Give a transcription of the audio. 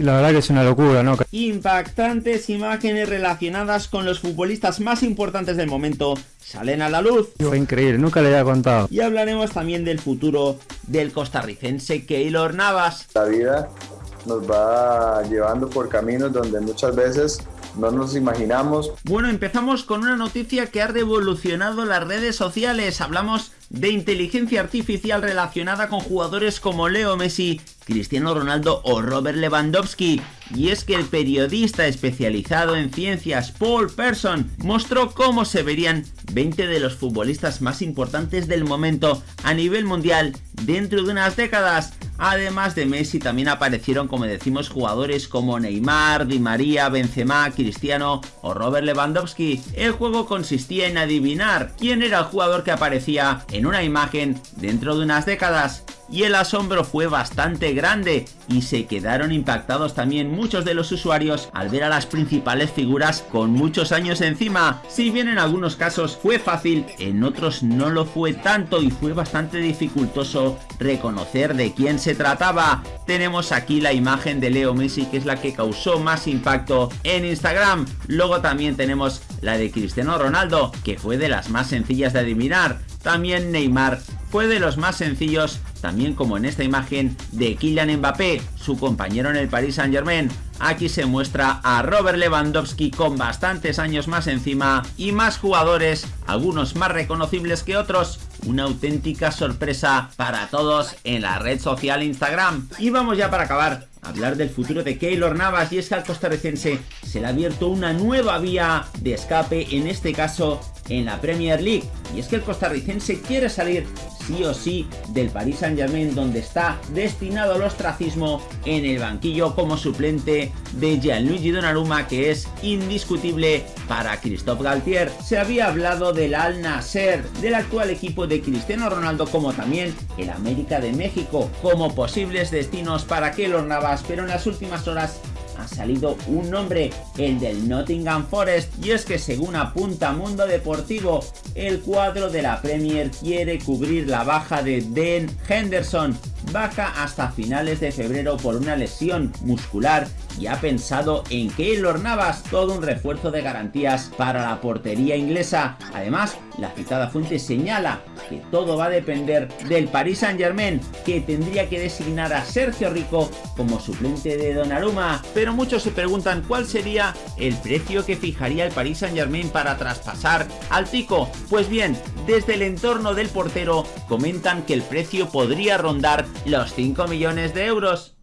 Y la verdad que es una locura, ¿no? Impactantes imágenes relacionadas con los futbolistas más importantes del momento salen a la luz. Fue increíble, nunca le había contado. Y hablaremos también del futuro del costarricense Keylor Navas. La vida nos va llevando por caminos donde muchas veces no nos imaginamos. Bueno, empezamos con una noticia que ha revolucionado las redes sociales. Hablamos de inteligencia artificial relacionada con jugadores como Leo Messi, Cristiano Ronaldo o Robert Lewandowski. Y es que el periodista especializado en ciencias Paul Person mostró cómo se verían 20 de los futbolistas más importantes del momento a nivel mundial dentro de unas décadas. Además de Messi también aparecieron como decimos jugadores como Neymar, Di María, Benzema, Cristiano o Robert Lewandowski. El juego consistía en adivinar quién era el jugador que aparecía en una imagen dentro de unas décadas y el asombro fue bastante grande y se quedaron impactados también muchos de los usuarios al ver a las principales figuras con muchos años encima. Si bien en algunos casos fue fácil, en otros no lo fue tanto y fue bastante dificultoso reconocer de quién se trataba. Tenemos aquí la imagen de Leo Messi que es la que causó más impacto en Instagram. Luego también tenemos la de Cristiano Ronaldo que fue de las más sencillas de adivinar. También Neymar fue de los más sencillos, también como en esta imagen de Kylian Mbappé, su compañero en el Paris Saint Germain. Aquí se muestra a Robert Lewandowski con bastantes años más encima y más jugadores, algunos más reconocibles que otros. Una auténtica sorpresa para todos en la red social Instagram. Y vamos ya para acabar hablar del futuro de Keylor Navas y es que al costarricense se le ha abierto una nueva vía de escape, en este caso en la Premier League. Y es que el costarricense quiere salir sí o sí del Paris Saint Germain donde está destinado al ostracismo en el banquillo como suplente de Gianluigi Donnarumma que es indiscutible para Christophe Galtier. Se había hablado del Al Nasser, del actual equipo de Cristiano Ronaldo como también el América de México como posibles destinos para Keylor Navas pero en las últimas horas ha salido un nombre, el del Nottingham Forest, y es que según apunta Mundo Deportivo, el cuadro de la Premier quiere cubrir la baja de Den Henderson, baja hasta finales de febrero por una lesión muscular y ha pensado en Keylor Navas, todo un refuerzo de garantías para la portería inglesa. Además, la citada fuente señala que todo va a depender del Paris Saint Germain, que tendría que designar a Sergio Rico como suplente de Donnarumma. Pero muchos se preguntan cuál sería el precio que fijaría el Paris Saint Germain para traspasar al Tico. Pues bien, desde el entorno del portero comentan que el precio podría rondar los 5 millones de euros.